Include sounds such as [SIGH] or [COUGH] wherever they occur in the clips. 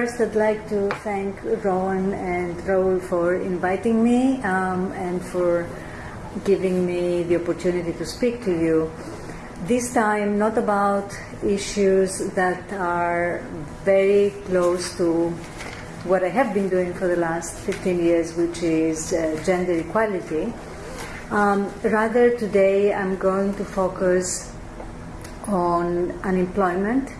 First, I'd like to thank Rowan and Raul for inviting me um, and for giving me the opportunity to speak to you. This time, not about issues that are very close to what I have been doing for the last 15 years, which is uh, gender equality. Um, rather, today I'm going to focus on unemployment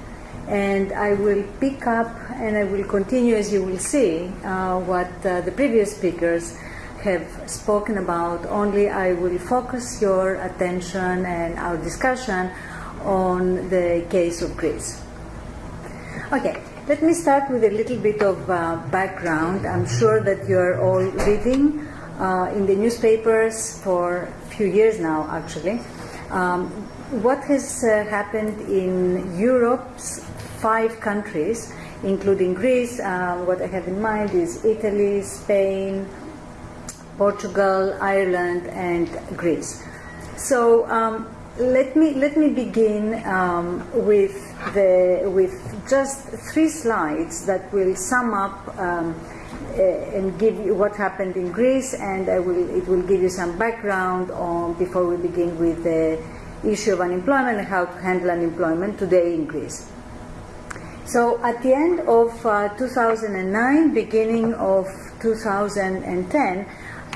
and I will pick up and I will continue, as you will see, uh, what uh, the previous speakers have spoken about. Only I will focus your attention and our discussion on the case of Greece. Okay, let me start with a little bit of uh, background. I'm sure that you are all reading uh, in the newspapers for a few years now, actually. Um, what has uh, happened in Europe's five countries, including Greece. Uh, what I have in mind is Italy, Spain, Portugal, Ireland, and Greece. So um, let me let me begin um, with the with just three slides that will sum up um, uh, and give you what happened in Greece, and I will it will give you some background on before we begin with the issue of unemployment and how to handle unemployment today in Greece. So at the end of uh, 2009, beginning of 2010,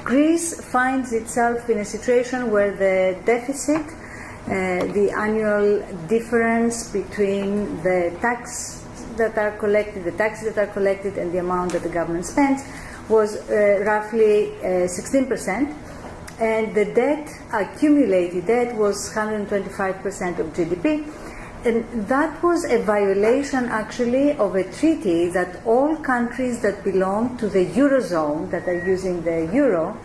Greece finds itself in a situation where the deficit, uh, the annual difference between the tax that are collected, the taxes that are collected, and the amount that the government spends, was uh, roughly 16%, uh, and the debt, accumulated debt, was 125% of GDP and that was a violation actually of a treaty that all countries that belong to the Eurozone, that are using the Euro,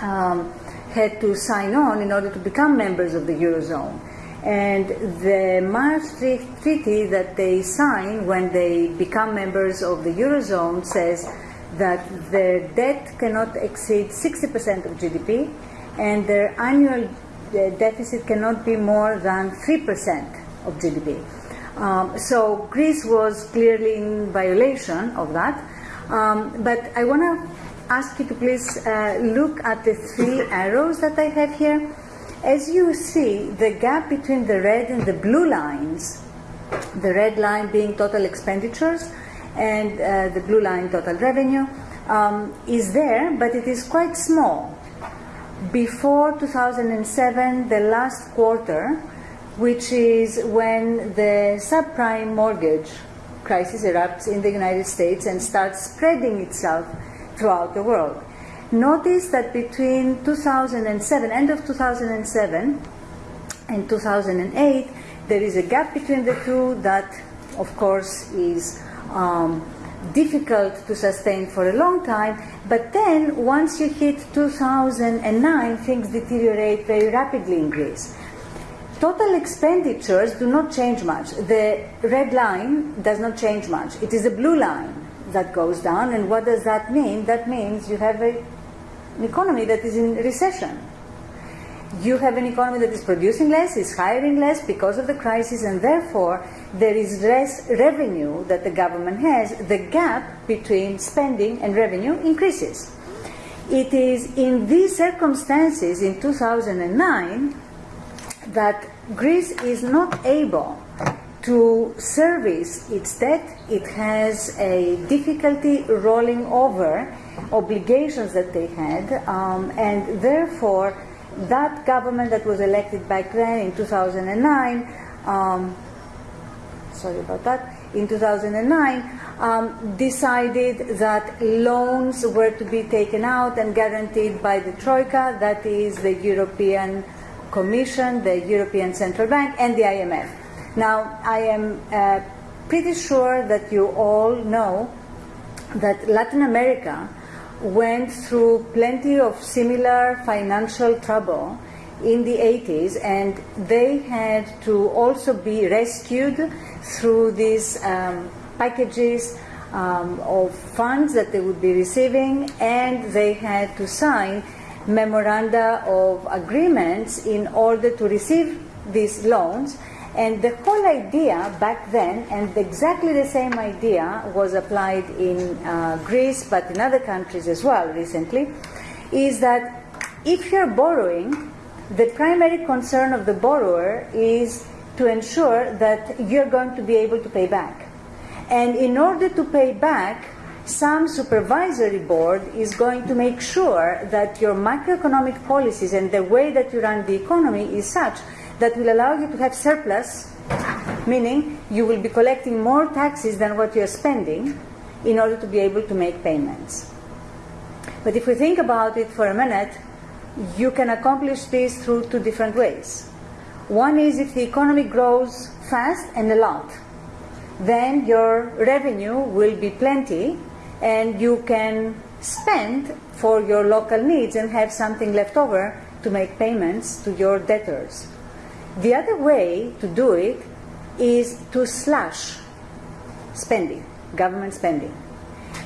um, had to sign on in order to become members of the Eurozone. And the Maastricht Treaty that they sign when they become members of the Eurozone says that their debt cannot exceed 60% of GDP and their annual uh, deficit cannot be more than 3% of GDP. Um, so Greece was clearly in violation of that. Um, but I want to ask you to please uh, look at the three [LAUGHS] arrows that I have here. As you see, the gap between the red and the blue lines, the red line being total expenditures and uh, the blue line total revenue, um, is there, but it is quite small. Before 2007, the last quarter, which is when the subprime mortgage crisis erupts in the United States and starts spreading itself throughout the world. Notice that between 2007, end of 2007 and 2008, there is a gap between the two that, of course, is um, difficult to sustain for a long time. But then, once you hit 2009, things deteriorate very rapidly in Greece. Total expenditures do not change much. The red line does not change much. It is the blue line that goes down. And what does that mean? That means you have a, an economy that is in recession. You have an economy that is producing less, is hiring less because of the crisis, and therefore there is less revenue that the government has. The gap between spending and revenue increases. It is in these circumstances in 2009 that Greece is not able to service its debt. It has a difficulty rolling over obligations that they had, um, and therefore, that government that was elected back then in 2009, um, sorry about that, in 2009, um, decided that loans were to be taken out and guaranteed by the Troika, that is the European Commission, the European Central Bank, and the IMF. Now, I am uh, pretty sure that you all know that Latin America went through plenty of similar financial trouble in the 80s, and they had to also be rescued through these um, packages um, of funds that they would be receiving, and they had to sign memoranda of agreements in order to receive these loans And the whole idea back then, and exactly the same idea was applied in uh, Greece, but in other countries as well recently, is that if you're borrowing, the primary concern of the borrower is to ensure that you're going to be able to pay back. And in order to pay back, some supervisory board is going to make sure that your macroeconomic policies and the way that you run the economy is such that will allow you to have surplus, meaning you will be collecting more taxes than what you're spending in order to be able to make payments. But if we think about it for a minute, you can accomplish this through two different ways. One is if the economy grows fast and a lot, then your revenue will be plenty and you can spend for your local needs and have something left over to make payments to your debtors. The other way to do it is to slash spending, government spending.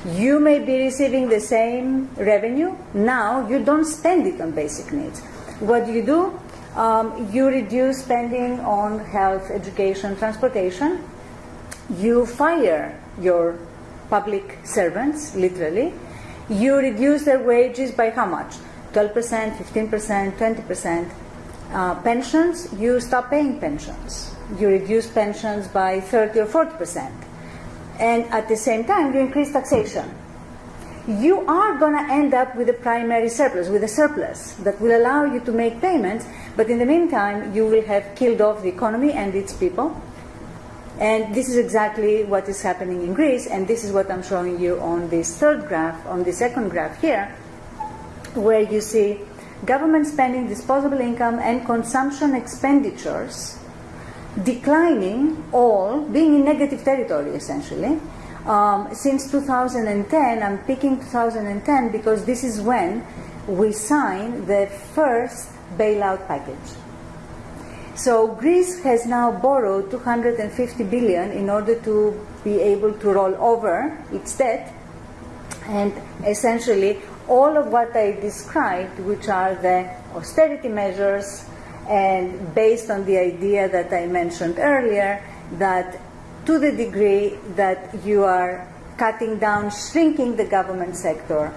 You may be receiving the same revenue. Now you don't spend it on basic needs. What do you do? Um, you reduce spending on health, education, transportation. You fire your public servants, literally. You reduce their wages by how much? 12%, 15%, 20%. Uh, pensions, you stop paying pensions. You reduce pensions by 30 or 40%. And at the same time, you increase taxation. You are going to end up with a primary surplus, with a surplus that will allow you to make payments, but in the meantime, you will have killed off the economy and its people. And this is exactly what is happening in Greece, and this is what I'm showing you on this third graph, on the second graph here, where you see government spending, disposable income, and consumption expenditures declining all, being in negative territory essentially. Um, since 2010, I'm picking 2010 because this is when we signed the first bailout package. So Greece has now borrowed 250 billion in order to be able to roll over its debt, and essentially all of what I described, which are the austerity measures, and based on the idea that I mentioned earlier, that to the degree that you are cutting down, shrinking the government sector,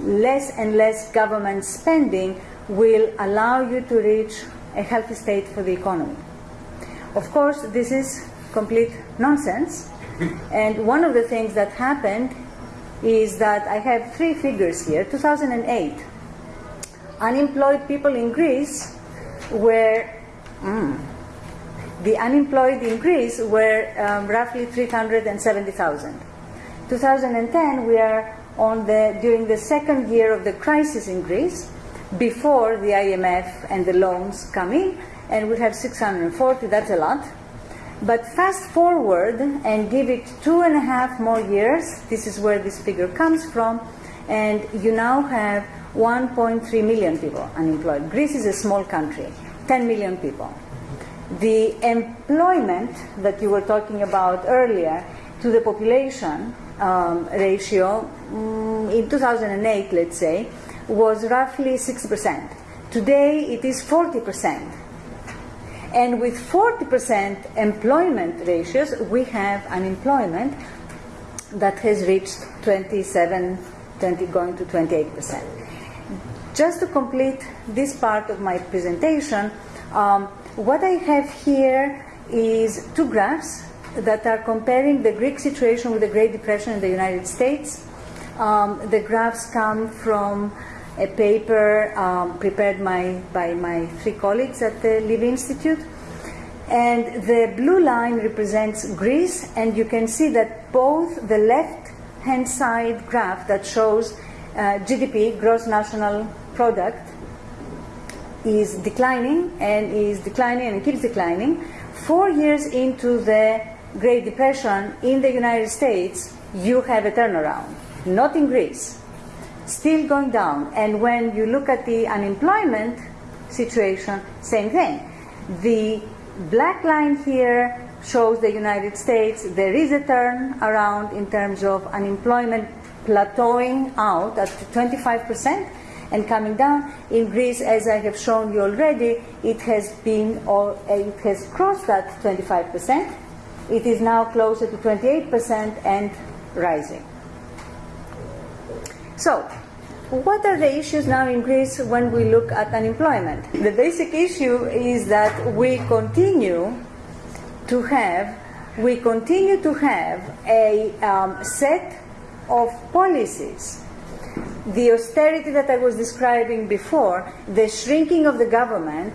less and less government spending will allow you to reach a healthy state for the economy. Of course, this is complete nonsense. And one of the things that happened is that I have three figures here 2008. Unemployed people in Greece were, mm, the unemployed in Greece were um, roughly 370,000. 2010, we are on the, during the second year of the crisis in Greece, before the IMF and the loans come in, and we have 640, that's a lot. But fast forward and give it two and a half more years, this is where this figure comes from, and you now have 1.3 million people unemployed. Greece is a small country, 10 million people. The employment that you were talking about earlier to the population um, ratio um, in 2008, let's say, was roughly 6%. Today it is 40%. And with 40% employment ratios, we have unemployment that has reached 27, 20, going to 28%. Just to complete this part of my presentation, um, what I have here is two graphs that are comparing the Greek situation with the Great Depression in the United States. Um, the graphs come from a paper um, prepared my, by my three colleagues at the Levy Institute. And the blue line represents Greece, and you can see that both the left hand side graph that shows uh, GDP, gross national product, is declining and is declining and keeps declining. Four years into the Great Depression in the United States, you have a turnaround, not in Greece still going down. And when you look at the unemployment situation, same thing. The black line here shows the United States. There is a turn around in terms of unemployment plateauing out at 25%. and coming down. In Greece, as I have shown you already, it has been or uh, it has crossed that 25%. It is now closer to 28% and rising. So, what are the issues now in Greece when we look at unemployment? The basic issue is that we continue to have we continue to have a um, set of policies. The austerity that I was describing before, the shrinking of the government,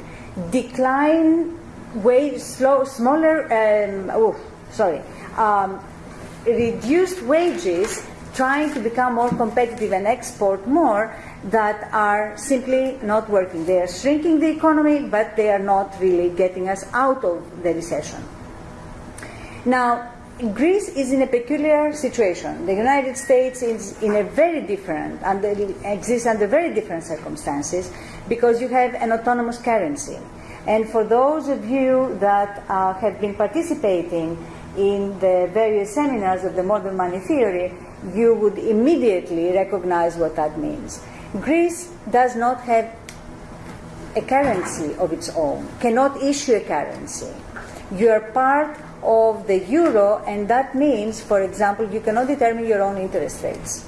decline wage, slow, smaller, um, oh, sorry, um, reduced wages, trying to become more competitive and export more, that are simply not working. They are shrinking the economy, but they are not really getting us out of the recession. Now, Greece is in a peculiar situation. The United States is in a very different, under, exists under very different circumstances because you have an autonomous currency. And for those of you that uh, have been participating in the various seminars of the modern money theory, you would immediately recognize what that means. Greece does not have a currency of its own, cannot issue a currency. You are part of the euro, and that means, for example, you cannot determine your own interest rates.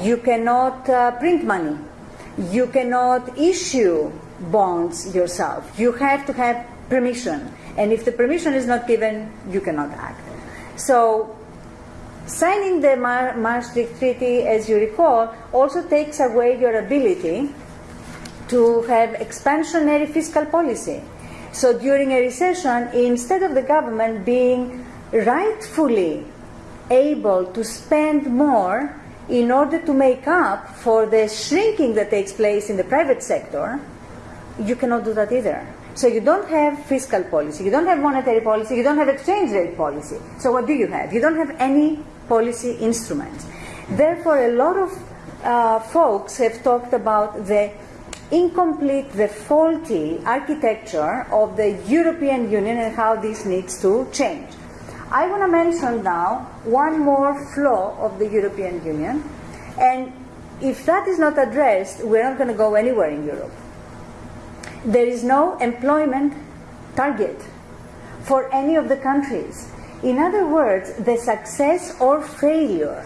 You cannot uh, print money. You cannot issue bonds yourself. You have to have permission. And if the permission is not given, you cannot act. So, signing the Maastricht Treaty, as you recall, also takes away your ability to have expansionary fiscal policy. So during a recession, instead of the government being rightfully able to spend more in order to make up for the shrinking that takes place in the private sector, you cannot do that either. So you don't have fiscal policy, you don't have monetary policy, you don't have exchange rate policy. So what do you have? You don't have any policy instruments. Therefore, a lot of uh, folks have talked about the incomplete, the faulty architecture of the European Union and how this needs to change. I want to mention now one more flaw of the European Union, and if that is not addressed, we're not going to go anywhere in Europe. There is no employment target for any of the countries. In other words, the success or failure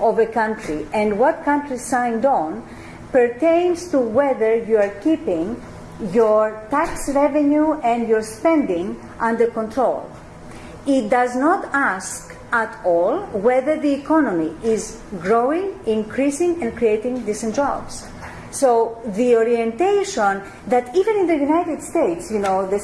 of a country and what country signed on pertains to whether you are keeping your tax revenue and your spending under control. It does not ask at all whether the economy is growing, increasing, and creating decent jobs. So the orientation that even in the United States, you know, the,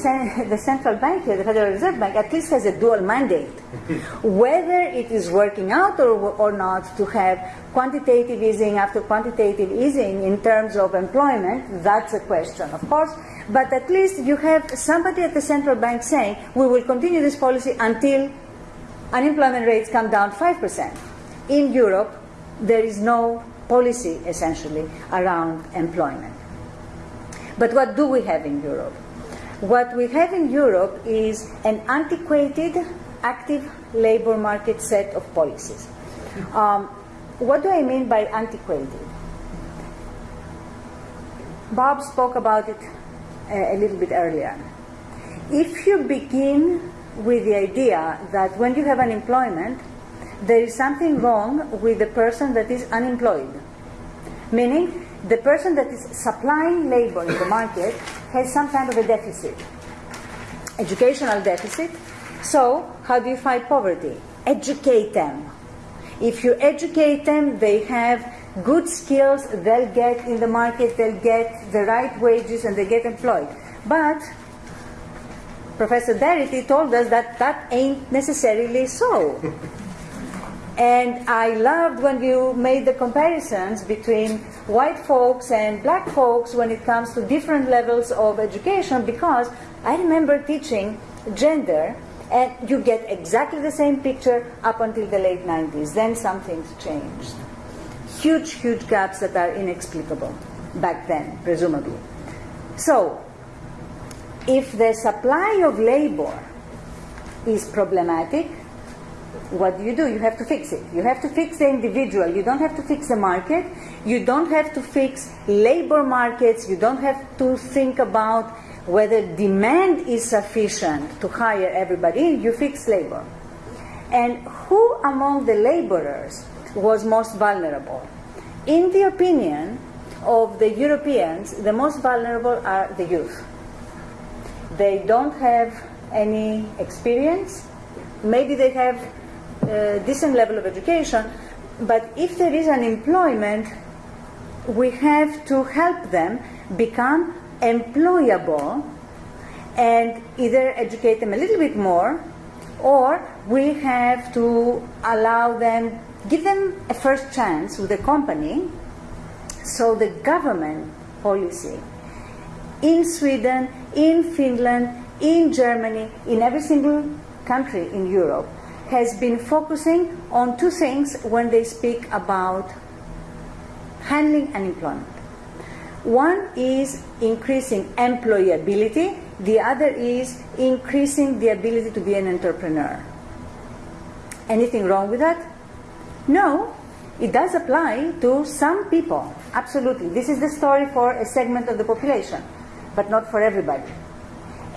[LAUGHS] the central bank here, the Federal Reserve Bank, at least has a dual mandate. [LAUGHS] Whether it is working out or, or not to have quantitative easing after quantitative easing in terms of employment, that's a question, of course. But at least you have somebody at the central bank saying, we will continue this policy until unemployment rates come down 5%. In Europe, there is no policy essentially around employment. But what do we have in Europe? What we have in Europe is an antiquated, active labor market set of policies. Um, what do I mean by antiquated? Bob spoke about it a, a little bit earlier. If you begin with the idea that when you have unemployment, there is something wrong with the person that is unemployed. Meaning, the person that is supplying labor in the market has some kind of a deficit, educational deficit. So, how do you fight poverty? Educate them. If you educate them, they have good skills, they'll get in the market, they'll get the right wages, and they get employed. But Professor Darity told us that that ain't necessarily so. And I loved when you made the comparisons between white folks and black folks when it comes to different levels of education because I remember teaching gender and you get exactly the same picture up until the late 90s. Then some things changed. Huge, huge gaps that are inexplicable back then, presumably. So, if the supply of labor is problematic, what do you do? You have to fix it. You have to fix the individual. You don't have to fix the market. You don't have to fix labor markets. You don't have to think about whether demand is sufficient to hire everybody. You fix labor. And who among the laborers was most vulnerable? In the opinion of the Europeans, the most vulnerable are the youth. They don't have any experience. Maybe they have a decent level of education, but if there is unemployment, we have to help them become employable and either educate them a little bit more or we have to allow them, give them a first chance with the company. So the government policy in Sweden, in Finland, in Germany, in every single country in Europe has been focusing on two things when they speak about handling unemployment. One is increasing employability, the other is increasing the ability to be an entrepreneur. Anything wrong with that? No, it does apply to some people, absolutely. This is the story for a segment of the population, but not for everybody.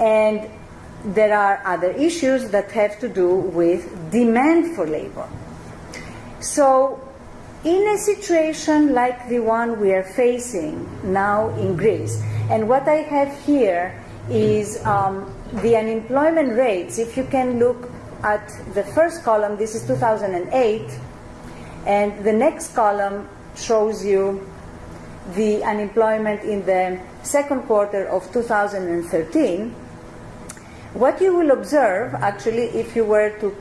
And there are other issues that have to do with demand for labor. So in a situation like the one we are facing now in Greece, and what I have here is um, the unemployment rates. If you can look at the first column, this is 2008, and the next column shows you the unemployment in the second quarter of 2013. What you will observe, actually, if you were to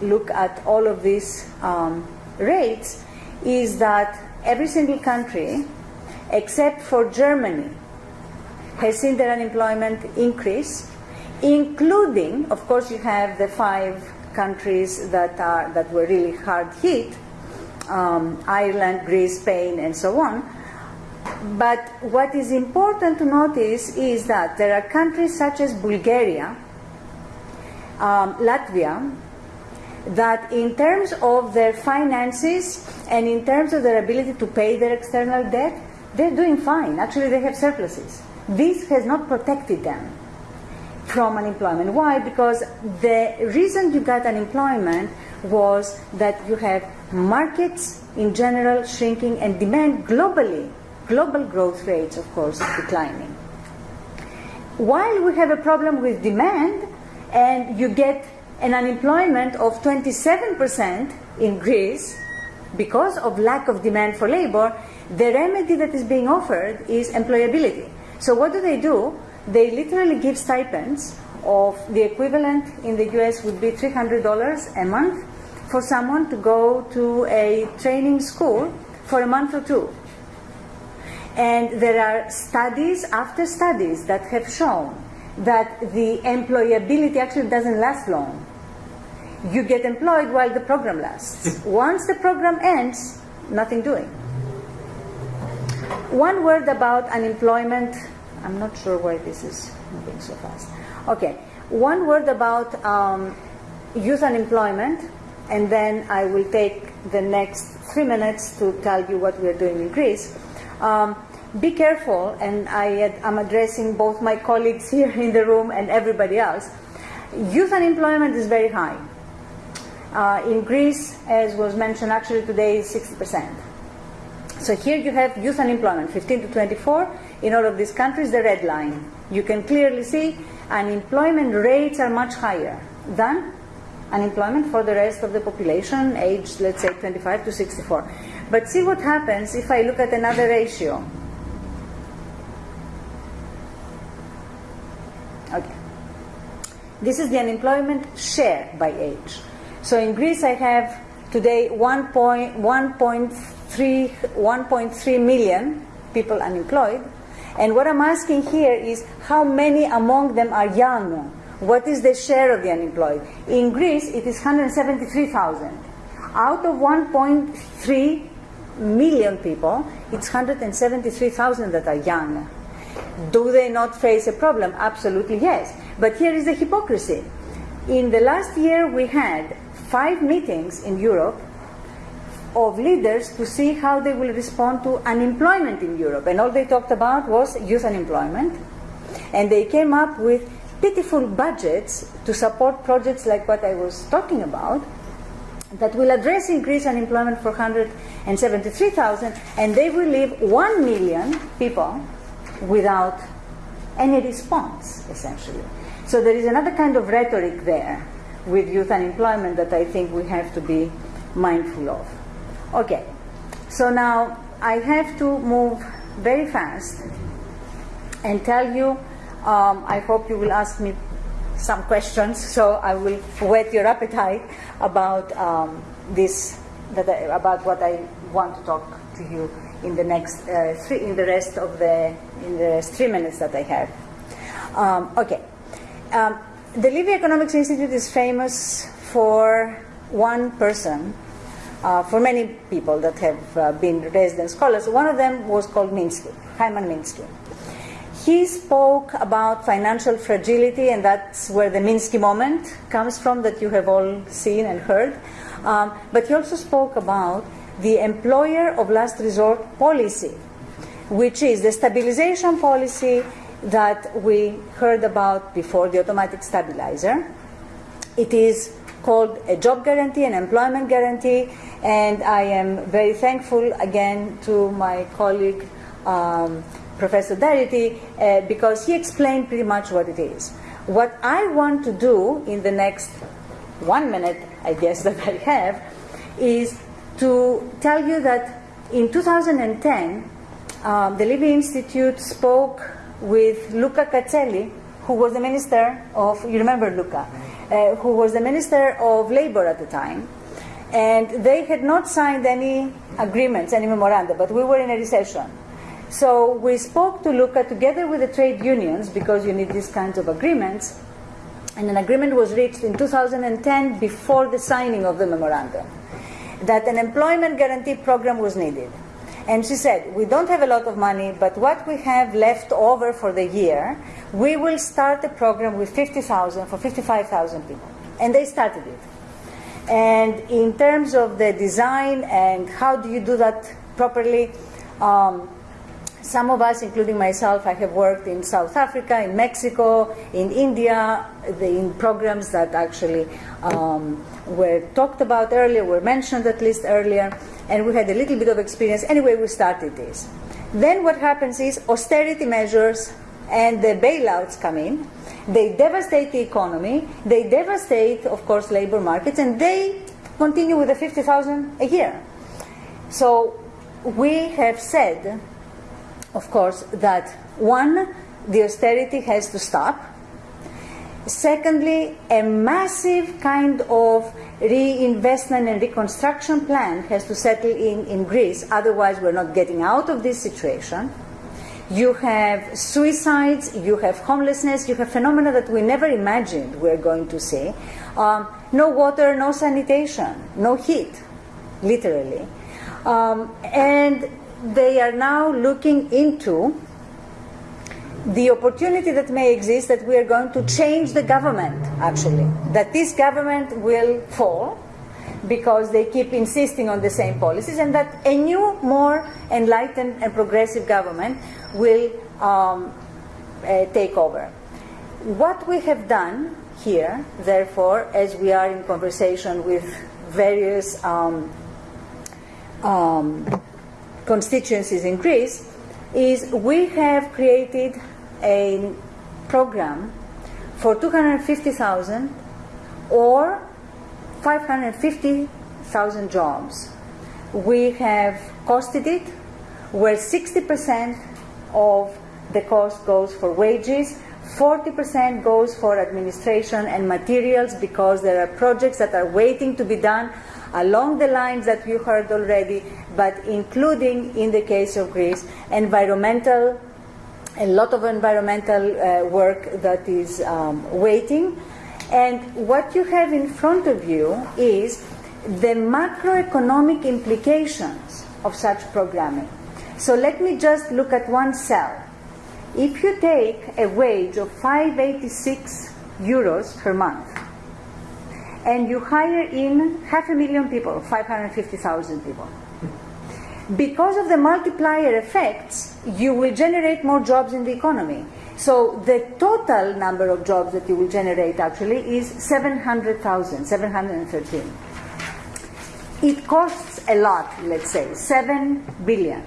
look at all of these um, rates, is that every single country, except for Germany, has seen their unemployment increase, including, of course, you have the five countries that are that were really hard hit, um, Ireland, Greece, Spain, and so on. But what is important to notice is that there are countries such as Bulgaria, um, Latvia, that in terms of their finances and in terms of their ability to pay their external debt, they're doing fine. Actually, they have surpluses. This has not protected them from unemployment. Why? Because the reason you got unemployment was that you have markets in general shrinking and demand globally, global growth rates, of course, declining. While we have a problem with demand and you get an unemployment of 27% in Greece because of lack of demand for labor, the remedy that is being offered is employability. So what do they do? They literally give stipends of the equivalent in the US would be $300 a month for someone to go to a training school for a month or two. And there are studies after studies that have shown that the employability actually doesn't last long. You get employed while the program lasts. [LAUGHS] Once the program ends, nothing doing. One word about unemployment. I'm not sure why this is moving so fast. Okay, one word about um, youth unemployment, and then I will take the next three minutes to tell you what we are doing in Greece. Um, be careful, and I am addressing both my colleagues here in the room and everybody else. Youth unemployment is very high. Uh, in Greece, as was mentioned actually today, is 60%. So here you have youth unemployment, 15 to 24. In all of these countries, the red line. You can clearly see unemployment rates are much higher than unemployment for the rest of the population, aged, let's say, 25 to 64. But see what happens if I look at another ratio. Okay. This is the unemployment share by age. So in Greece, I have today 1.3 1.3 million people unemployed. And what I'm asking here is how many among them are young? What is the share of the unemployed? In Greece, it is 173,000. Out of 1.3 million people, it's 173,000 that are young. Do they not face a problem? Absolutely yes. But here is the hypocrisy. In the last year, we had five meetings in Europe of leaders to see how they will respond to unemployment in Europe. And all they talked about was youth unemployment. And they came up with pitiful budgets to support projects like what I was talking about that will address increased unemployment for 173,000 and they will leave 1 million people without any response, essentially. So there is another kind of rhetoric there with youth unemployment that I think we have to be mindful of. Okay, so now I have to move very fast and tell you, um, I hope you will ask me some questions, so I will whet your appetite about um, this, that I, about what I want to talk to you in the next uh, three, in the rest of the, in the three minutes that I have. Um, okay. Um, the Levy Economics Institute is famous for one person, uh, for many people that have uh, been resident scholars. One of them was called Minsky, Hyman Minsky. He spoke about financial fragility, and that's where the Minsky moment comes from, that you have all seen and heard. Um, but he also spoke about the employer of last resort policy, which is the stabilization policy that we heard about before, the automatic stabilizer. It is called a job guarantee, an employment guarantee, and I am very thankful again to my colleague. Um, Professor Darity, uh, because he explained pretty much what it is. What I want to do in the next one minute, I guess, [LAUGHS] that I have, is to tell you that in 2010, um, the Levy Institute spoke with Luca Katseli, who was the minister of, you remember Luca, uh, who was the minister of labor at the time. And they had not signed any agreements, any memoranda, but we were in a recession. So we spoke to Luca together with the trade unions because you need these kinds of agreements. And an agreement was reached in 2010 before the signing of the memorandum that an employment guarantee program was needed. And she said, We don't have a lot of money, but what we have left over for the year, we will start a program with 50,000 for 55,000 people. And they started it. And in terms of the design and how do you do that properly, um, some of us, including myself, I have worked in South Africa, in Mexico, in India, the, in programs that actually um, were talked about earlier, were mentioned at least earlier, and we had a little bit of experience. Anyway, we started this. Then what happens is austerity measures and the bailouts come in. They devastate the economy. They devastate, of course, labor markets, and they continue with the 50,000 a year. So we have said of course, that one, the austerity has to stop. Secondly, a massive kind of reinvestment and reconstruction plan has to settle in in Greece, otherwise, we're not getting out of this situation. You have suicides, you have homelessness, you have phenomena that we never imagined we're going to see. Um, no water, no sanitation, no heat, literally. Um, and they are now looking into the opportunity that may exist that we are going to change the government, actually. That this government will fall because they keep insisting on the same policies, and that a new, more enlightened and progressive government will um, uh, take over. What we have done here, therefore, as we are in conversation with various um, um, constituencies in Greece is we have created a program for 250,000 or 550,000 jobs. We have costed it where 60% of the cost goes for wages, 40% goes for administration and materials because there are projects that are waiting to be done along the lines that you heard already, but including, in the case of Greece, environmental, a lot of environmental uh, work that is um, waiting. And what you have in front of you is the macroeconomic implications of such programming. So let me just look at one cell. If you take a wage of 586 euros per month, and you hire in half a million people, 550,000 people. Because of the multiplier effects, you will generate more jobs in the economy. So the total number of jobs that you will generate actually is 700,000, 713. It costs a lot, let's say, 7 billion.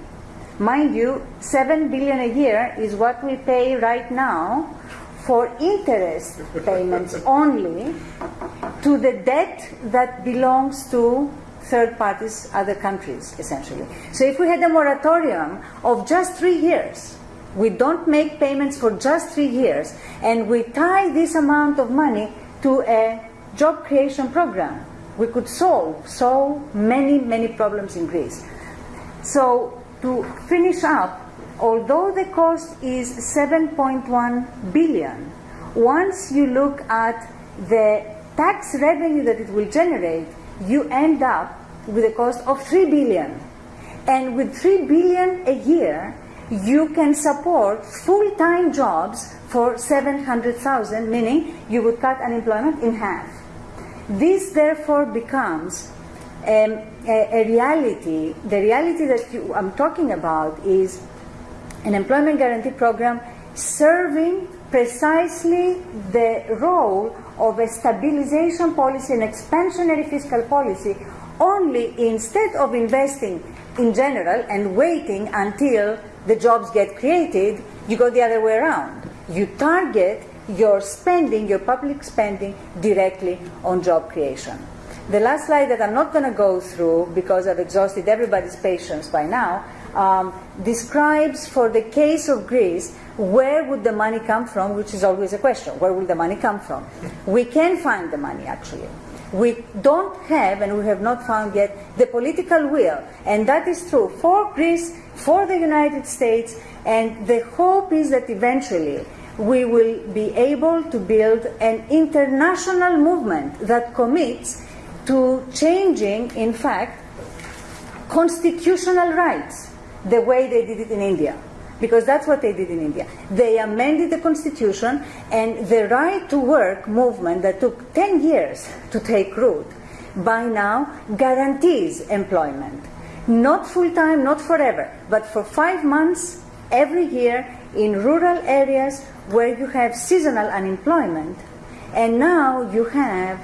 Mind you, 7 billion a year is what we pay right now for interest payments [LAUGHS] only to the debt that belongs to third parties, other countries, essentially. So if we had a moratorium of just three years, we don't make payments for just three years, and we tie this amount of money to a job creation program, we could solve so many, many problems in Greece. So to finish up, although the cost is 7.1 billion, once you look at the tax revenue that it will generate, you end up with a cost of 3 billion. And with 3 billion a year, you can support full-time jobs for 700,000, meaning you would cut unemployment in half. This therefore becomes um, a, a, reality. The reality that you, I'm talking about is an employment guarantee program serving precisely the role of a stabilization policy, and expansionary fiscal policy, only instead of investing in general and waiting until the jobs get created, you go the other way around. You target your spending, your public spending, directly on job creation. The last slide that I'm not going to go through because I've exhausted everybody's patience by now um, describes for the case of Greece where would the money come from, which is always a question. Where will the money come from? We can find the money actually. We don't have, and we have not found yet, the political will. And that is true for Greece, for the United States, and the hope is that eventually we will be able to build an international movement that commits to changing, in fact, constitutional rights the way they did it in India because that's what they did in India. They amended the constitution, and the right to work movement that took 10 years to take root by now guarantees employment. Not full time, not forever, but for five months every year in rural areas where you have seasonal unemployment. And now you have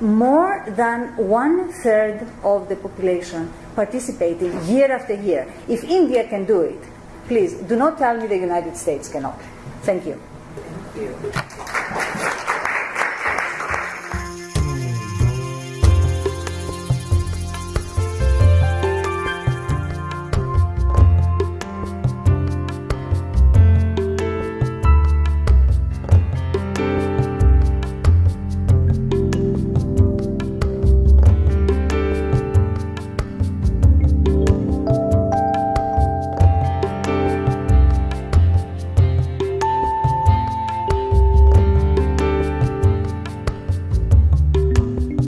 more than one third of the population participating year after year. If India can do it, Please, do not tell me the United States cannot. Thank you. Thank you.